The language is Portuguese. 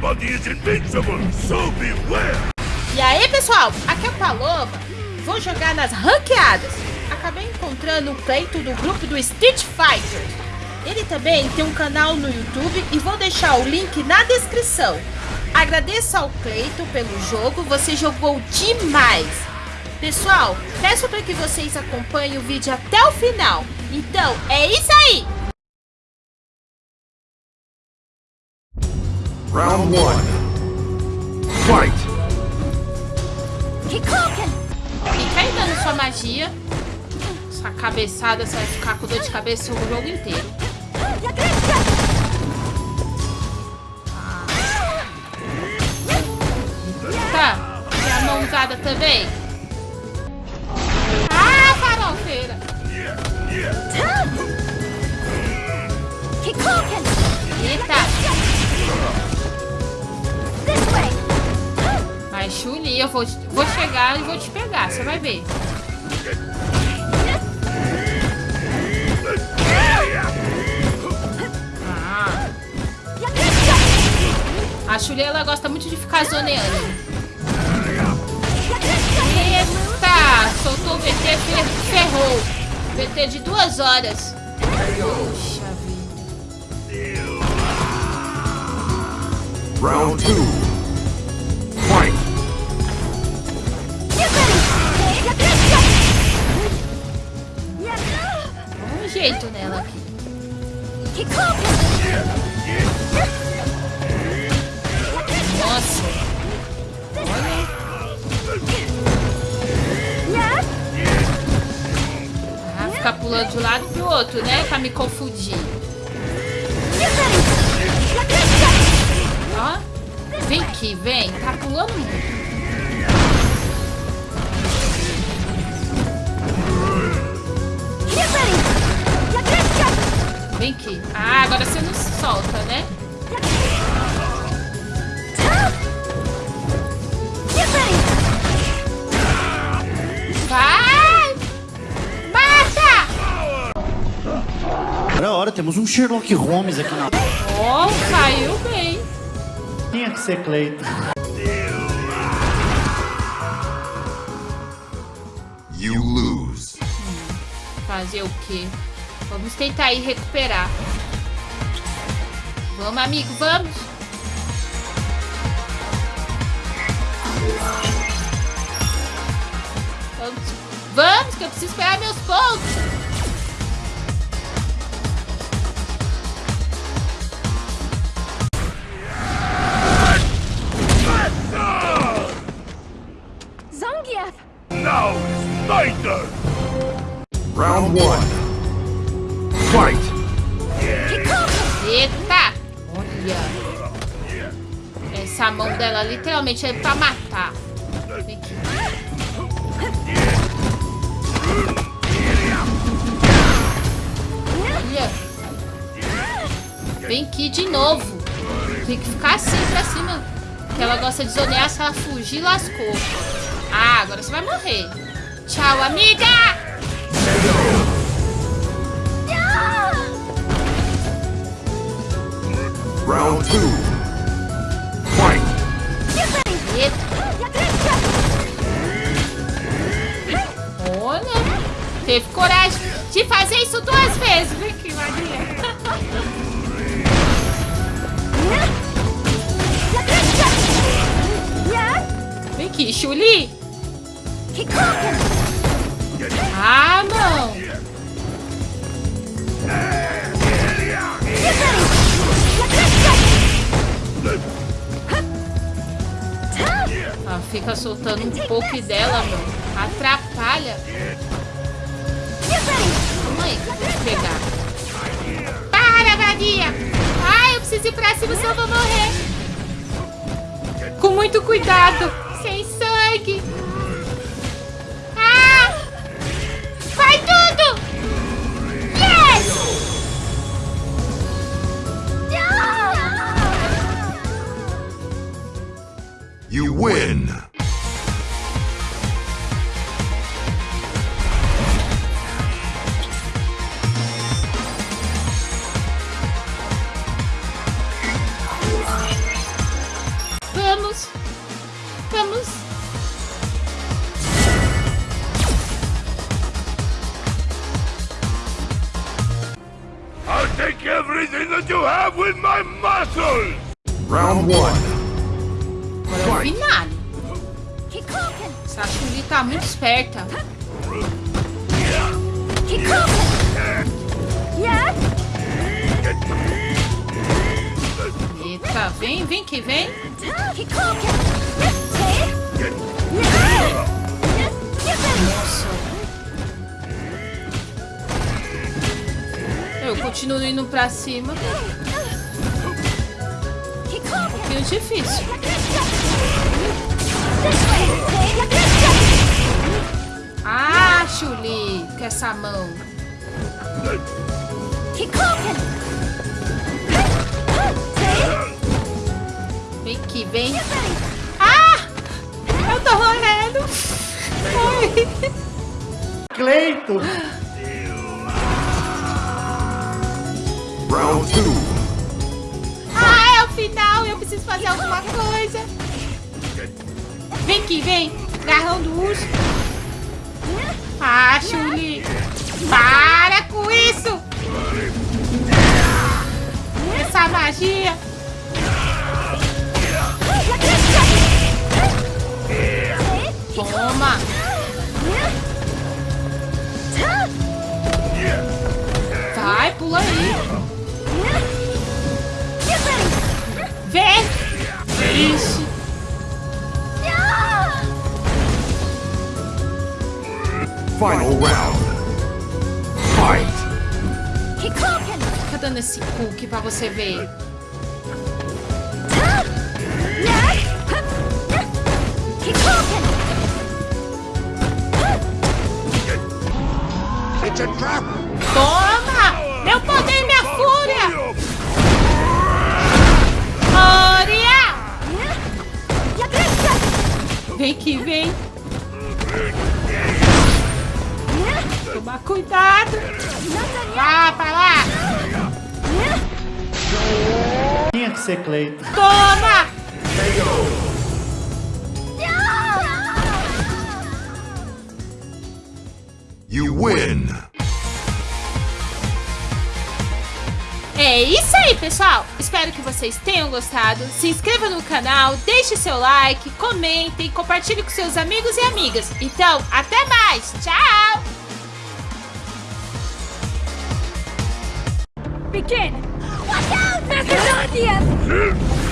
Invincible, so beware! E aí, pessoal? Aqui é o Paloma. Vou jogar nas ranqueadas. Acabei encontrando o Cleito do grupo do Street Fighter. Ele também tem um canal no YouTube e vou deixar o link na descrição. Agradeço ao Cleito pelo jogo, você jogou demais. Pessoal, peço para que vocês acompanhem o vídeo até o final. Então, é isso aí! Round 1. Fight! Fica aí dando sua magia. Essa cabeçada, você vai ficar com dor de cabeça o jogo inteiro. Ah. Tá, tem a mãozada também. Eu vou, vou chegar e vou te pegar, você vai ver. Ah. A Chuli, ela gosta muito de ficar zoneando. Eita! Soltou o VT, ferrou. VT de duas horas. Puxa vida. Round 2. Nossa. Ah, ficar pulando de um lado pro outro, né? Pra me confundir. Ó. Vem aqui, vem. Tá pulando muito. Vem aqui. Ah, agora você não solta, né? Vai! Mata! Ora, ora, temos um Sherlock Holmes aqui na... Oh, caiu bem. Tinha que ser Cleiton. You lose. Fazer o quê? Vamos tentar aí recuperar. Vamos, amigo, vamos. Vamos, vamos que eu preciso pegar meus pontos. Now is my turn! Round 1. Fight! Eita! Olha. Essa mão dela literalmente é pra matar. Vem aqui. Olha. Vem aqui de novo. Tem que ficar assim pra cima. Que ela gosta de zonear. Se ela fugir, lascou. Ah, agora você vai morrer. Tchau, amiga! Round 2. Fight! Olha, teve coragem de fazer isso duas vezes. Vem aqui, Maria. Vem aqui, Chuli. Ah, não. Fica soltando um pouco dela, meu. Atrapalha. Calma aí, que eu vou pegar. Para, Maria! Ai, eu preciso ir pra cima, senão eu vou morrer. Com muito cuidado. Sem sangue. Take everything that you have with my muscles! Round one. Agora é o finale. Tá muito esperta. Eita, vem, vem que vem. Eu continuo indo pra cima. Um pouquinho difícil. Ah, Chuli, com essa mão. Vem que vem. Ah! Eu tô morrendo. Cleito! Round two. Ah, é o final. Eu preciso fazer alguma coisa. Vem que vem. Garrão do urso. Ah, Chuli. Para com isso. Essa magia. Final round. Fight! Kikoken! Fica dando esse cookie pra você ver. Kikoken! It's a trap! Toma! Meu poder, minha fúria! Fúria! Vem que vem. Toma cuidado. Vá pra lá. Tinha que ser Cleito. Toma! You win! É isso aí, pessoal. Espero que vocês tenham gostado. Se inscreva no canal, deixe seu like, comentem, compartilhe com seus amigos e amigas. Então, até mais. Tchau! Watch out, Macadonius! Hmm?